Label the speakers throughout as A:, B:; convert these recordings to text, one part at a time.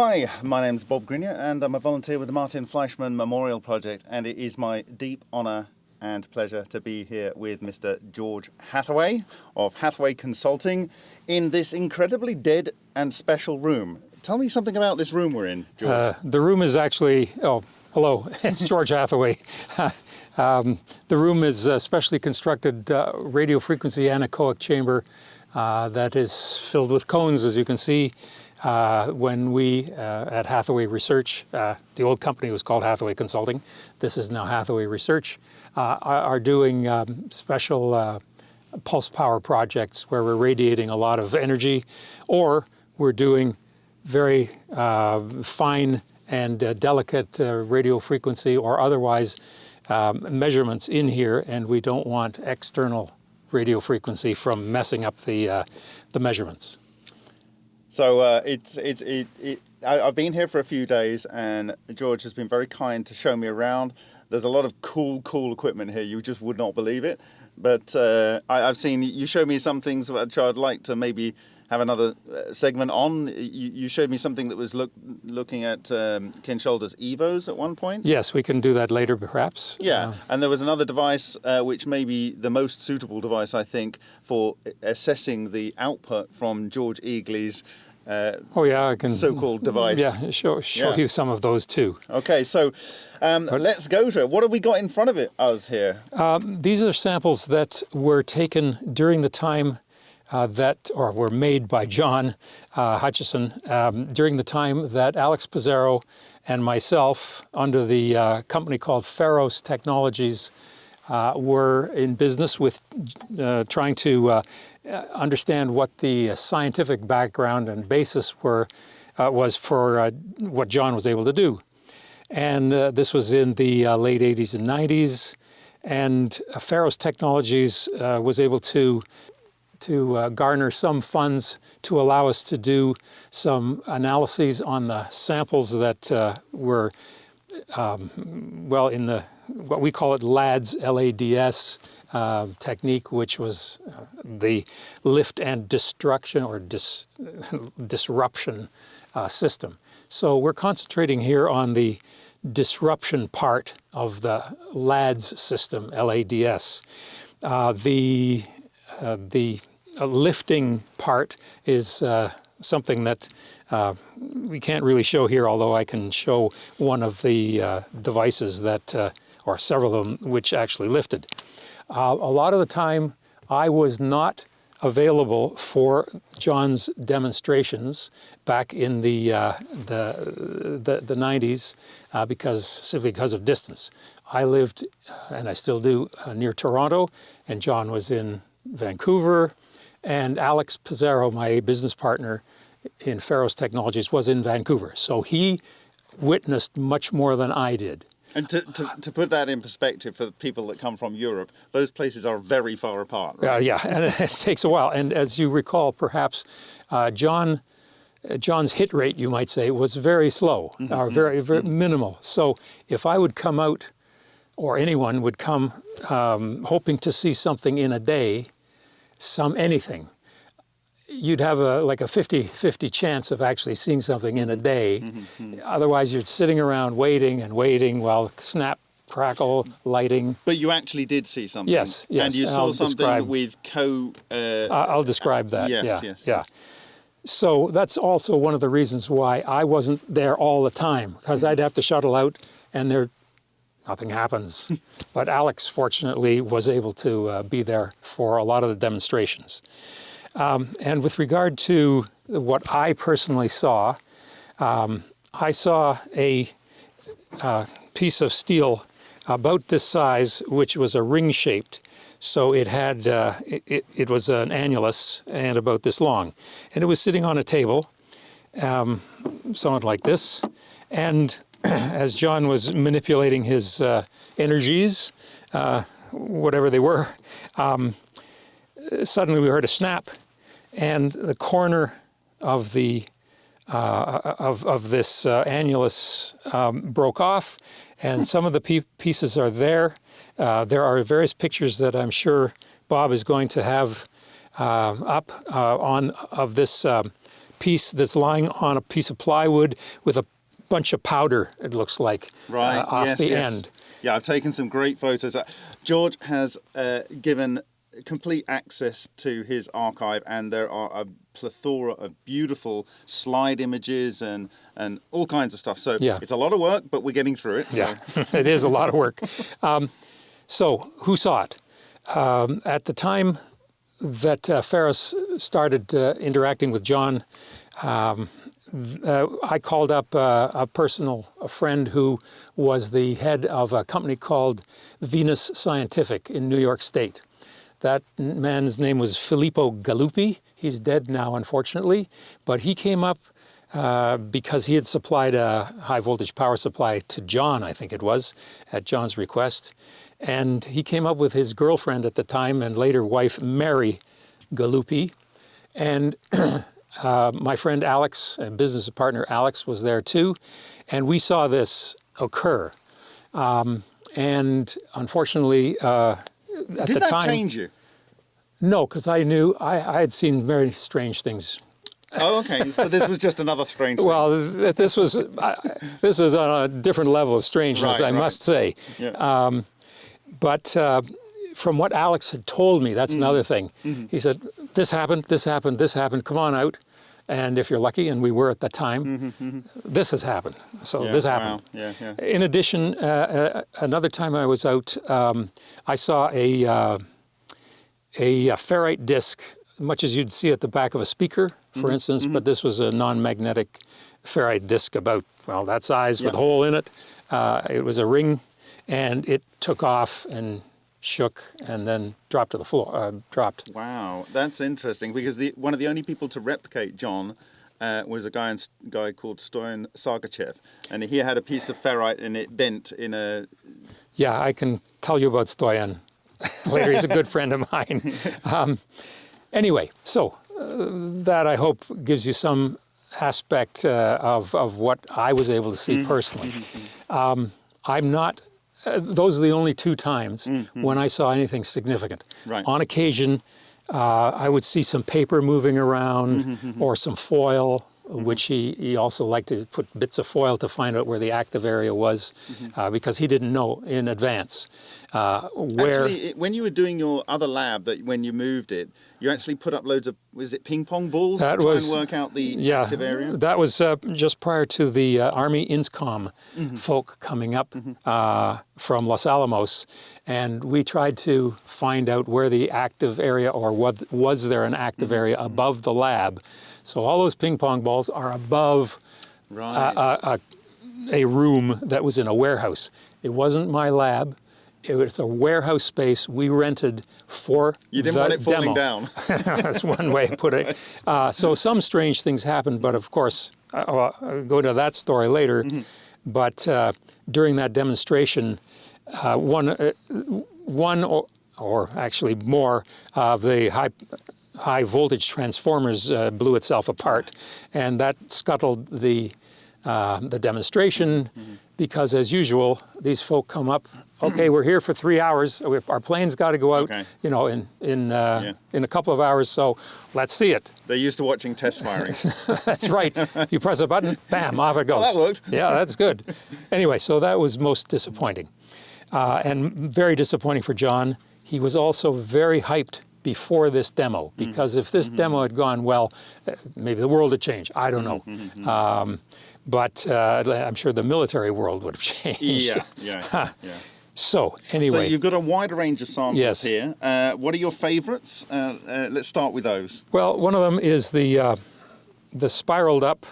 A: Hi, my name's Bob Greenyer and I'm a volunteer with the Martin Fleischmann Memorial Project and it is my deep honour and pleasure to be here with Mr. George Hathaway of Hathaway Consulting in this incredibly dead and special room. Tell me something about this room we're in, George. Uh,
B: the room is actually, oh, hello, it's George Hathaway. um, the room is a specially constructed uh, radio frequency anechoic chamber uh, that is filled with cones, as you can see. Uh, when we uh, at Hathaway Research, uh, the old company was called Hathaway Consulting, this is now Hathaway Research, uh, are doing um, special uh, pulse power projects where we're radiating a lot of energy or we're doing very uh, fine and delicate radio frequency or otherwise um, measurements in here and we don't want external radio frequency from messing up the, the measurements.
A: So uh, it's it's it, it I, have been here for a few days, and George has been very kind to show me around. There's a lot of cool, cool equipment here. You just would not believe it. But uh, I, have seen you show me some things which I'd like to maybe have another uh, segment on. You, you, showed me something that was look, looking at um, Ken Shoulders' EVOs at one point.
B: Yes, we can do that later perhaps.
A: Yeah, uh, and there was another device uh, which may be the most suitable device, I think, for assessing the output from George Egely's uh,
B: oh yeah, I can
A: so-called device.
B: Yeah, show show yeah. you some of those too.
A: Okay, so um, let's go to it. What have we got in front of it, us here?
B: Um, these are samples that were taken during the time uh, that, or were made by John uh, Hutchison um, during the time that Alex Pizarro and myself, under the uh, company called Pharos Technologies, uh, were in business with uh, trying to uh, understand what the scientific background and basis were was for what John was able to do. And this was in the late 80s and 90s. And Pharos Technologies was able to to uh, garner some funds to allow us to do some analyses on the samples that uh, were, um, well, in the, what we call it LADS, L-A-D-S uh, technique, which was uh, the lift and destruction or dis disruption uh, system. So we're concentrating here on the disruption part of the LADS system, L-A-D-S. Uh, the uh, the lifting part is something that uh, we can't really show here, although I can show one of the uh, devices that, uh, or several of them, which actually lifted. Uh, a lot of the time, I was not available for John's demonstrations back in the, uh, the, the, the, 90s uh, because simply because of distance. I lived, and I still do, uh, near Toronto, and John was in Vancouver, and Alex Pizarro, my business partner in Pharos Technologies, was in Vancouver. So he witnessed much more than I did.
A: And to, to, to, put that in perspective for people that come from Europe, those places are very far apart.
B: Right? Uh, yeah, and it takes a while. And as you recall, perhaps, uh, John, uh, John's hit rate, you might say, was very slow, mm -hmm. or very, very mm -hmm. minimal. So if I would come out, or anyone would come um, hoping to see something in a day, some anything, you'd have a like a 50-50 chance of actually seeing something in a day. Mm -hmm. Otherwise, you're sitting around waiting and waiting while snap, crackle, lighting.
A: But you actually did see something.
B: Yes, yes.
A: And you saw I'll something describe, with co...
B: Uh, I'll describe that.
A: Yes,
B: yeah,
A: yes,
B: yeah.
A: Yes.
B: So that's also one of the reasons why I wasn't there all the time, because mm -hmm. I'd have to shuttle out and there nothing happens. but Alex, fortunately, was able to uh, be there for a lot of the demonstrations. Um, and with regard to what I personally saw, um, I saw a uh, piece of steel about this size, which was a ring-shaped. So it had, uh, it, it, was an annulus and about this long. And it was sitting on a table, um, somewhat like this. And as John was manipulating his uh, energies, uh, whatever they were, um, suddenly we heard a snap and the corner of the uh, of, of this uh, annulus um, broke off and some of the pieces are there. Uh, there are various pictures that I'm sure Bob is going to have uh, up on of this um, piece that's lying on a piece of plywood with a bunch of powder, it looks like,
A: right
B: uh, off
A: yes,
B: the
A: yes.
B: end.
A: Yeah, I've taken some great photos. Uh, George has uh, given complete access to his archive, and there are a plethora of beautiful slide images and and all kinds of stuff. So
B: Yeah.
A: it's a lot of work, but we're getting through it. So.
B: Yeah, it is a lot of work. Um, so, who saw it? Um, at the time that uh, Pharos started uh, interacting with John, um, uh, I called up uh, a personal a friend who was the head of a company called Venus Scientific in New York State. That man's name was Filippo Galuppi. He's dead now, unfortunately, but he came up uh, because he had supplied a high voltage power supply to John, I think it was, at John's request. And he came up with his girlfriend at the time and later wife, Mary Galuppi. And uh, my friend Alex, and business partner Alex, was there too. And we saw this occur. Um, and unfortunately, uh, at
A: Did
B: the
A: that
B: time,
A: change you?
B: no, because I knew I, I had seen very strange things
A: Oh, okay. So this was just another strange. thing.
B: Well, this was I- this is on a different level of strangeness,
A: Right,
B: I
A: right.
B: must say.
A: Yeah.
B: Um, but uh, from what Alex had told me, that's mm. another thing. Mm-hmm. He said, "This happened, this happened, this happened. Come on out." And if you're lucky, and we were at the time, this has happened. So
A: Mm-hmm, Yeah,
B: this
A: wow.
B: happened.
A: Yeah, yeah.
B: In addition, uh, uh, another time I was out, um, I saw a, uh, a, ferrite disc, much as you'd see at the back of a speaker, for
A: Mm-hmm,
B: instance, but this was a non-magnetic ferrite disc about, well, that size with a hole in it. Uh, it was a ring, and it took off and shook and then dropped to the floor, uh, dropped.
A: Wow, that's interesting because the one of the only people to replicate John uh, was a guy in, guy called Stoyan Sargoytchev, and he had a piece of ferrite and it bent in a.
B: Yeah, I can tell you about Stoyan later. He's a good friend of mine. Um, anyway, so uh, that I hope gives you some aspect uh, of, of what I was able to see personally. Um, I'm not, uh, those are the only two times when I saw anything significant.
A: Right.
B: On occasion, uh, I would see some paper moving around or some foil, which he, he also liked to put bits of foil to find out where the active area was uh, because he didn't know in advance uh, where.
A: Actually, when you were doing your other lab, that when you moved it, you actually put up loads of was it ping pong balls
B: That
A: to try
B: was-
A: and work out the
B: yeah,
A: active area.
B: that was uh, just prior to the uh, Army INSCOM folk coming up uh, from Los Alamos, and we tried to find out where the active area, or what was there an active area above the lab. So all those ping pong balls are above
A: Right.
B: uh, a room that was in a warehouse. It wasn't my lab. It was a warehouse space we rented for
A: you didn't
B: the
A: want it falling
B: demo.
A: down.
B: That's one way of putting it. Uh, so some strange things happened, but of course, uh, I'll, I'll go to that story later. But uh, during that demonstration, uh, one, uh, one or, or actually more of the high high voltage transformers uh, blew itself apart, and that scuttled the uh, the demonstration because, as usual, these folk come up. Okay, we're here for three hours. Our plane's got to go out,
A: Okay.
B: you know, in in uh,
A: Yeah.
B: in a couple of hours. So let's see it.
A: They're used to watching test firings.
B: That's right. you press a button, bam, off it goes.
A: that worked.
B: Yeah, that's good. Anyway, so that was most disappointing, uh, and very disappointing for John. He was also very hyped before this demo because if this demo had gone well, uh, maybe the world had changed. I don't know. Um, but uh, I'm sure the military world would have changed.
A: yeah, yeah, yeah.
B: So anyway.
A: So you've got a wide range of samples
B: Yes.
A: here. Uh, what are your favourites? Uh, uh, let's start with those.
B: Well, one of them is the uh, the spiraled up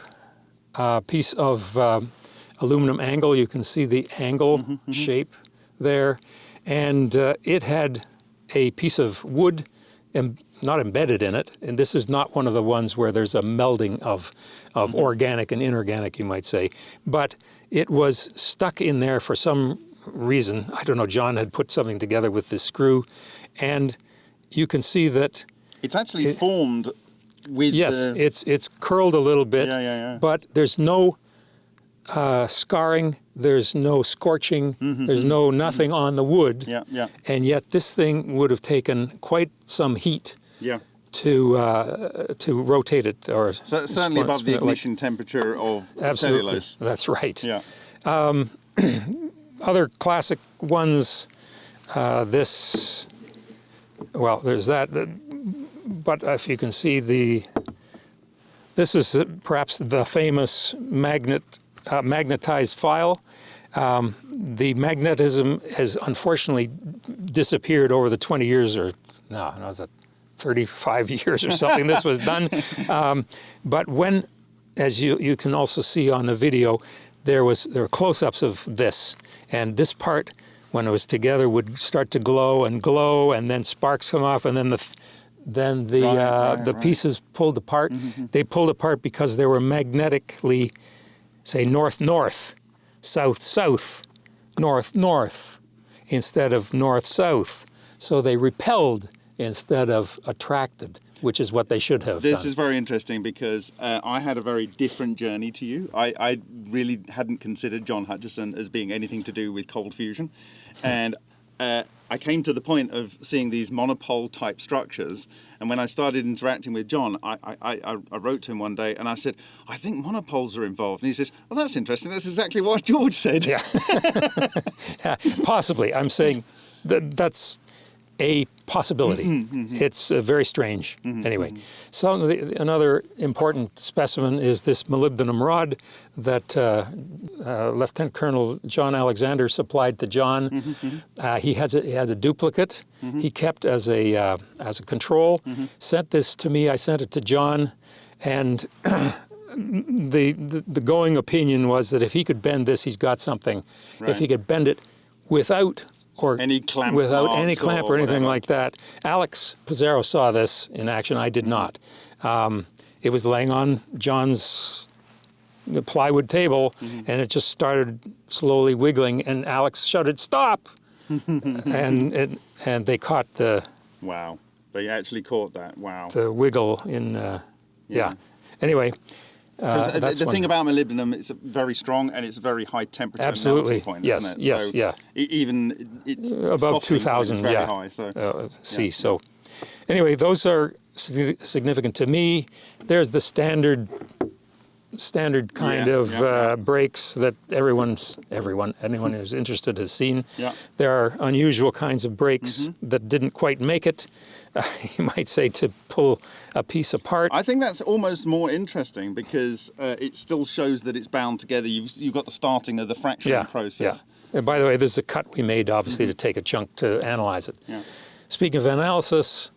B: uh, piece of um aluminum angle. You can see the angle shape there, and uh, it had a piece of wood, not embedded in it. And this is not one of the ones where there's a melding of of mm-hmm. organic and inorganic, you might say, but it was stuck in there for some reason. I don't know. John had put something together with this screw, and you can see that
A: It's actually formed with
B: Yes,
A: the...
B: it's it's curled a little bit,
A: Yeah, yeah, yeah.
B: but there's no uh, scarring, there's no scorching, there's no nothing on the wood,
A: Mm-hmm, Yeah, yeah,
B: and yet this thing would have taken quite some heat
A: yeah.
B: to uh, to rotate it or
A: So, certainly above the
B: it like-
A: ignition temperature of
B: Absolutely,
A: cellulose.
B: that's right.
A: Yeah.
B: Other classic ones. Uh, this, well, there's that. But if you can see the, this is perhaps the famous magnet uh, magnetized file. Um, the magnetism has unfortunately disappeared over the 20 years or no, no, was it 35 years or something this was done. Um, but when, as you, you can also see on the video, there was there were close-ups of this, and this part, when it was together, would start to glow and glow, and then sparks come off, and then the th- then the
A: Right,
B: uh,
A: right,
B: the
A: right.
B: pieces pulled apart. They pulled apart because they were magnetically, say, north-north, south-south, north-north, instead of north-south. So they repelled instead of attracted, which is what they should have
A: This
B: done.
A: is very interesting because uh, I had a very different journey to you. I, I really hadn't considered John Hutchison as being anything to do with cold fusion. And uh, I came to the point of seeing these monopole type structures. And when I started interacting with John, I, I, I, wrote to him one day and I said, I think monopoles are involved. And he says, Well, that's interesting. That's exactly what George said.
B: Yeah. Possibly. I'm saying that that's a possibility.
A: Mm-hmm,
B: It's uh, very strange. Anyway, so the, another important specimen is this molybdenum rod that uh, uh, Lieutenant Colonel John Alexander supplied to John.
A: Mm-hmm,
B: Uh, he, has a, he had a duplicate he kept as a, uh, as a control,
A: Mm-hmm.
B: sent this to me, I sent it to John, and the, the the going opinion was that if he could bend this, he's got something. If he could bend it without or
A: Any clamp
B: without any clamp
A: or
B: or, anything
A: whatever.
B: like that. Alex Pizarro saw this in action. I did not. Um, it was laying on John's the plywood table,
A: Mm-hmm.
B: and it just started slowly wiggling. And Alex shouted, "Stop!" and it, and they caught the
A: Wow. They actually caught that. Wow.
B: the wiggle in. Uh, yeah.
A: Yeah.
B: Anyway.
A: 'Cause
B: Uh,
A: the-
B: that's
A: the thing about molybdenum, it's very strong and it's very high temperature
B: Absolutely.
A: melting point,
B: Yes,
A: isn't it?
B: yes,
A: so
B: yeah.
A: even it's
B: above
A: softening point is
B: 2,000, yeah.
A: high. So
B: uh, C. So, anyway, those are significant to me. There's the standard, standard kind
A: Yeah,
B: of
A: yeah, yeah.
B: Uh, brakes that everyone's, everyone, anyone who's interested has seen.
A: Yeah.
B: There are unusual kinds of brakes that didn't quite make it. Uh, you might say to pull a piece apart.
A: I think that's almost more interesting because uh, it still shows that it's bound together. You've, you've got the starting of the fracturing
B: yeah,
A: process.
B: Yeah. And by the way, this is a cut we made, obviously, to take a chunk to analyze it.
A: Yeah.
B: Speaking of analysis,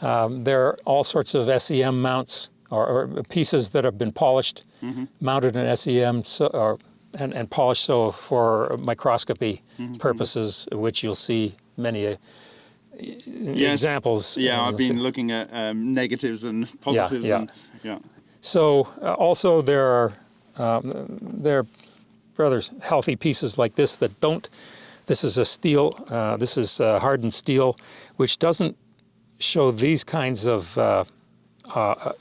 B: um, there are all sorts of SEM mounts or, or pieces that have been polished,
A: Mm-hmm.
B: mounted in SEM, so, or, and, and polished so for microscopy
A: Mm-hmm.
B: purposes, which you'll see many uh,
A: Yes.
B: examples.
A: Yeah, I've been looking at um, negatives and positives.
B: yeah.
A: And, yeah.
B: So uh, also there are um, there are rather healthy pieces like this that don't. This is a steel. Uh, this is uh, hardened steel, which doesn't show these kinds of uh, uh,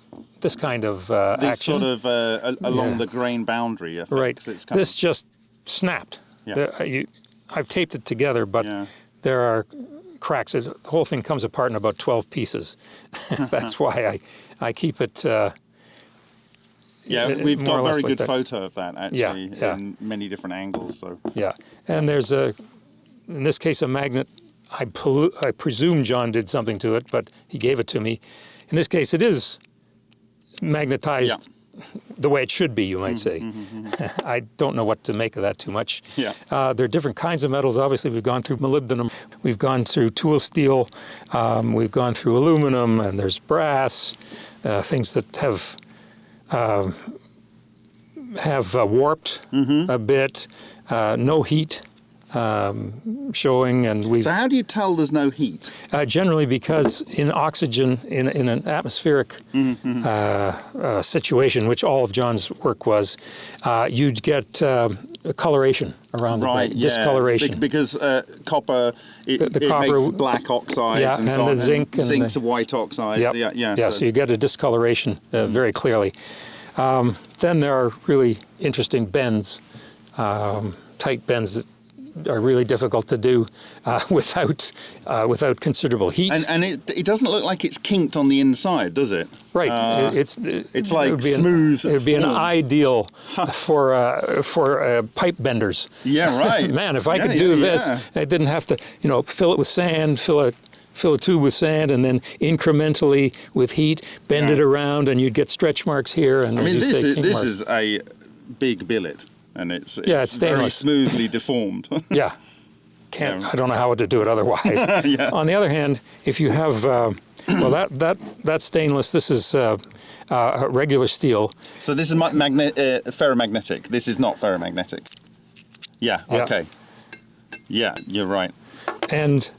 B: this kind of uh,
A: These
B: action.
A: sort of uh, along
B: Yeah.
A: the grain boundary. Effects.
B: right.
A: It's kind
B: This just snapped.
A: Yeah.
B: There- uh, you, I've taped it together, but
A: Yeah.
B: there are cracks. It, the whole thing comes apart in about 12 pieces. That's why I, I keep it. Uh,
A: Yeah, we've got a very good photo of that actually
B: yeah.
A: in many different angles. So
B: Yeah, and there's a, in this case, a magnet. I, I presume John did something to it, but he gave it to me. In this case, it is magnetized the way it should be, you might say. I don't know what to make of that too much.
A: Yeah.
B: Uh, there are different kinds of metals. Obviously, we've gone through molybdenum, we've gone through tool steel, um, we've gone through aluminum, and there's brass, uh, things that have um, have uh, warped a bit, uh, no heat um, showing, and we
A: So how do you tell there's no heat?
B: uh, generally because in oxygen, in, in an atmospheric
A: Mm-hmm,
B: uh, uh, situation, which all of John's work was, uh, you'd get um, a coloration around
A: Right,
B: the
A: yeah.
B: discoloration.
A: Be- because uh, copper, it,
B: The- the
A: it
B: copper-
A: makes black oxides
B: Yeah,
A: and,
B: and
A: so
B: the
A: on.
B: zinc and
A: zinc's
B: the-
A: a white oxide.
B: Yep.
A: Yeah, yeah.
B: yeah,
A: so-
B: so you get a discoloration uh, very clearly. Um, then there are really interesting bends, um, tight bends that are really difficult to do uh, without uh, without considerable heat.
A: And, and it, it doesn't look like it's kinked on the inside, does it?
B: right,
A: Uh,
B: It- it's
A: it's
B: it
A: like
B: an-
A: smooth
B: it would be an ideal for uh, for uh, pipe benders.
A: Yeah, right.
B: Man, if I
A: Yeah,
B: could
A: yeah,
B: do this,
A: yeah.
B: I didn't have to, you know, fill it with sand, fill a fill a tube with sand, and then incrementally with heat bend
A: Yeah.
B: it around, and you'd get stretch marks here. And
A: I
B: as
A: mean,
B: you
A: this
B: say,
A: is this
B: marks.
A: is a big billet, and it's,
B: Yeah, it's
A: very smoothly deformed.
B: Yeah. Can't,
A: Yeah.
B: I don't know how to do it otherwise. On the other hand, if you have, uh, well, that, that, that's stainless. This is uh, uh, regular steel.
A: so this is ma- magne- uh, ferromagnetic. This is not ferromagnetic. Yeah.
B: Yeah.
A: Okay. Yeah, you're right.
B: And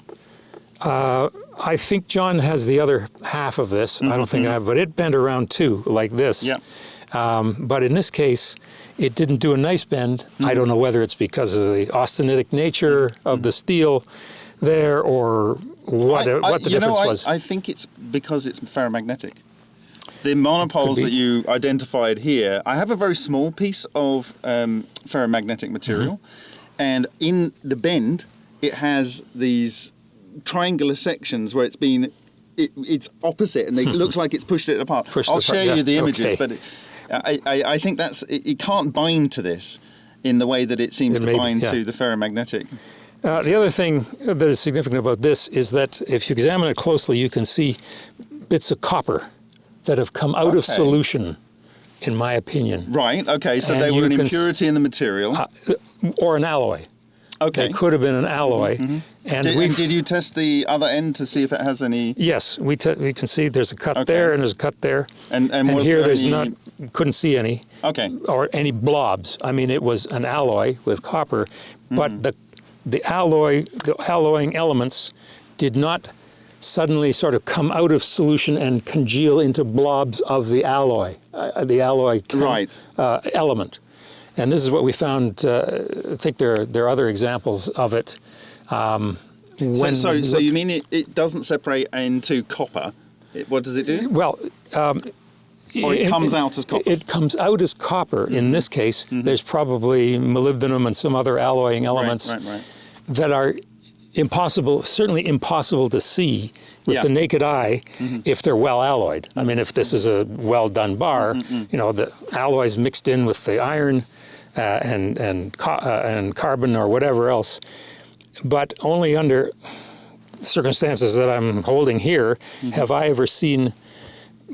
B: uh, I think John has the other half of this. I don't think I have, but it bent around too, like this.
A: Yeah.
B: Um, but in this case, it didn't do a nice bend. I don't know whether it's because of the austenitic nature of the steel there or what,
A: I- I-
B: what the
A: you know,
B: difference
A: I-
B: was.
A: I think it's because it's ferromagnetic. The monopoles that you identified here, I have a very small piece of um, ferromagnetic material,
B: Mm-hmm.
A: and in the bend, it has these triangular sections where it's been, it, it's opposite, and it looks like it's pushed it apart.
B: Pushed
A: I'll
B: apart,
A: show
B: yeah,
A: you the images,
B: okay.
A: but it, I, I, I think that's it, it can't bind to this in the way that it seems
B: It
A: to bind
B: yeah.
A: to the ferromagnetic.
B: Uh, the other thing that is significant about this is that if you examine it closely, you can see bits of copper that have come out of solution, in my opinion,
A: Right. Okay. So
B: And
A: there were an impurity in the material.
B: Uh, uh, or an alloy.
A: okay.
B: It could have been an alloy, mm-hmm, mm-hmm. and
A: Did, and did you test the other end to see if it has any?
B: yes, we we can see there's a cut
A: Okay.
B: there and there's a cut there,
A: And and, was
B: here
A: there
B: there's not couldn't see any
A: Okay.
B: or any blobs. I mean, it was an alloy with copper, but the the alloy the alloying elements did not suddenly sort of come out of solution and congeal into blobs of the alloy, uh, the alloy
A: Right.
B: uh, element. And this is what we found. Uh, I think there there are other examples of it. Um,
A: So
B: when
A: so, so you mean it, it doesn't separate into copper? It, what does it do?
B: well, um,
A: Or it comes out as copper? Mm-hmm.
B: It comes out as copper. In this case, there's probably molybdenum and some other alloying elements
A: Right. Right. Right.
B: that are impossible, certainly impossible to see with
A: Yeah.
B: the naked eye if they're well alloyed. I mean, if this is a well done bar, you know, the alloys mixed in with the iron uh, and and uh, and carbon or whatever else, but only under circumstances that I'm holding here have I ever seen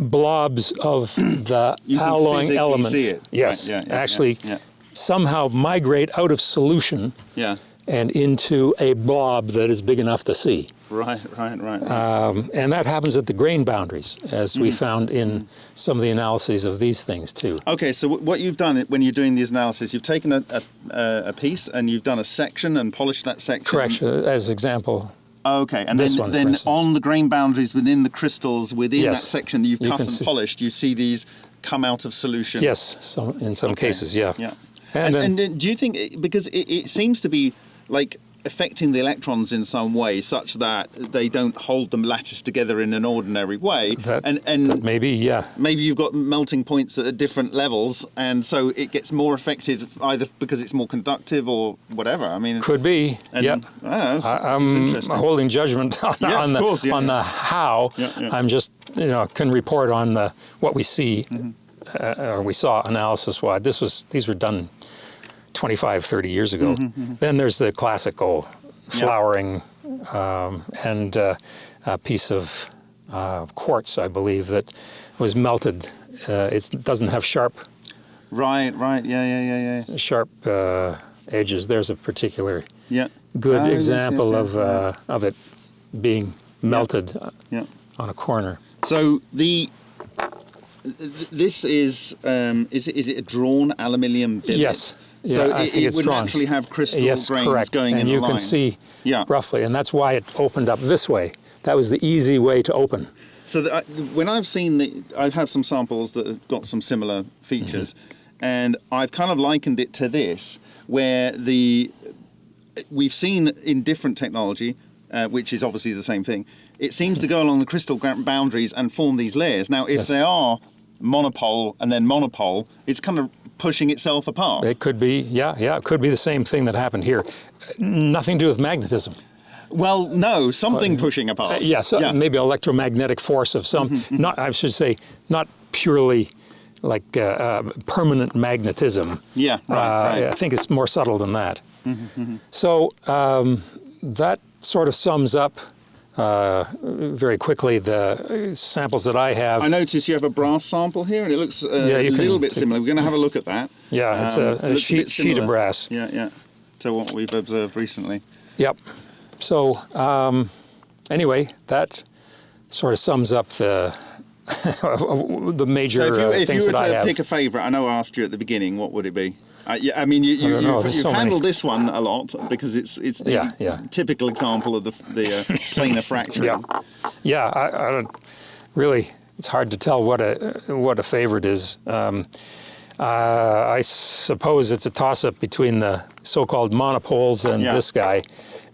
B: blobs of the
A: You
B: alloying
A: physically
B: element.
A: see it.
B: Yes,
A: Right, yeah, yeah,
B: actually
A: yeah,
B: somehow migrate out of solution
A: Yeah.
B: and into a blob that is big enough to see.
A: Right. Right. Right.
B: Um, and that happens at the grain boundaries, as
A: Mm-hmm.
B: we found in some of the analyses of these things too.
A: Okay, so wh- what you've done when you're doing these analyses, you've taken a, a, a piece and you've done a section and polished that section.
B: Correct. uh, As example,
A: Okay, and
B: This
A: then,
B: one,
A: then on the grain boundaries within the crystals within
B: Yes.
A: that section that you've
B: You
A: cut and
B: see-
A: polished, you see these come out of solution.
B: yes, some, in some cases, yeah.
A: Yeah.
B: And
A: And,
B: then-
A: and, do you think because it, it seems to be like affecting the electrons in some way, such that they don't hold them lattice together in an ordinary way,
B: That,
A: and and
B: maybe, yeah.
A: maybe you've got melting points at different levels, and so it gets more affected either because it's more conductive or whatever. I mean,
B: Could be.
A: and,
B: yeah.
A: ah, that's,
B: I, i'm holding judgment on,
A: Yeah,
B: on the
A: course, yeah,
B: on
A: yeah.
B: the how. I'm just you know can report on the what we see
A: Mm-hmm.
B: uh, or we saw analysis wise. This was these were done 25, 30 years ago.
A: Mm-hmm,
B: Then there's the classical flowering um, and uh, a piece of uh, quartz, I believe, that was melted. Uh, it doesn't have sharp
A: Right, right, yeah, yeah, yeah, yeah.
B: sharp uh, edges. There's a particular
A: Yeah.
B: good
A: Ah, yes, yes,
B: example
A: yes,
B: of
A: yeah.
B: uh, of it being melted uh,
A: Yeah.
B: on a corner.
A: So the this is um, is it, is it a drawn aluminium billet?
B: Yes.
A: So
B: Yeah,
A: it, it would
B: drawn.
A: naturally have crystal
B: yes,
A: grains
B: correct.
A: going
B: and
A: in
B: you can see
A: Yeah.
B: roughly, and that's why it opened up this way. That was the easy way to open.
A: So that I, when I've seen the, I have some samples that have got some similar features,
B: Mm-hmm.
A: and I've kind of likened it to this, where the we've seen in different technology, uh, which is obviously the same thing. It seems to go along the crystal boundaries and form these layers. Now, if
B: Yes.
A: they are monopole and then monopole, it's kind of pushing itself apart.
B: It could be, yeah, yeah, it could be the same thing that happened here. Nothing to do with magnetism.
A: well, no, something pushing apart.
B: Yes, uh,
A: yeah.
B: maybe electromagnetic force of some, not, I should say, not purely like uh, uh, permanent magnetism.
A: Yeah, right,
B: Uh,
A: right.
B: I think it's more subtle than that. So um, that sort of sums up uh, very quickly the samples that I have.
A: I notice you have a brass sample here, and it looks uh,
B: Yeah,
A: a little bit similar. We're going to have a look at that.
B: Yeah, it's
A: Um,
B: a-
A: it
B: sheet-
A: bit
B: sheet of brass.
A: Yeah, yeah. To what we've observed recently.
B: Yep. So um, anyway, that sort of sums up the the major
A: So if you,
B: uh,
A: if you
B: things
A: were
B: that I
A: to pick a favourite, I know I asked you at the beginning, what would it be? Uh, yeah, I mean, you, you, you've, you've
B: so many.
A: handled this one a lot because it's it's the
B: Yeah, yeah.
A: typical example of the the uh, planar fracturing.
B: Yeah, yeah. I, I don't really. It's hard to tell what a what a favorite is. Um, uh, I suppose it's a toss-up between the so-called monopoles and
A: Yeah.
B: this guy.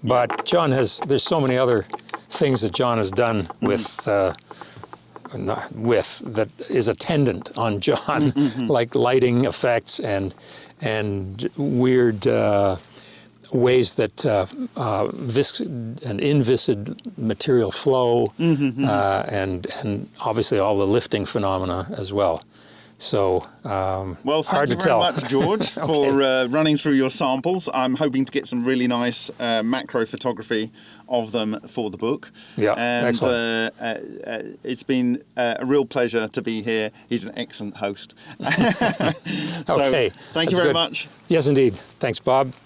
B: But John has. There's so many other things that John has done
A: Mm-hmm.
B: with. Uh, not with that is attendant on John,
A: Mm-hmm,
B: like lighting effects and and weird uh, ways that uh, uh, and inviscid material flow,
A: Mm-hmm,
B: uh, and and obviously all the lifting phenomena as well. So um,
A: Well, thank
B: hard
A: you
B: to
A: very
B: tell.
A: much, George, for uh, running through your samples. I'm hoping to get some really nice uh, macro photography of them for the book.
B: Yeah,
A: and
B: excellent.
A: Uh, uh, uh, it's been uh, a real pleasure to be here. He's an excellent host. so,
B: okay,
A: thank
B: that's
A: you very
B: good.
A: much.
B: Yes, indeed. Thanks, Bob.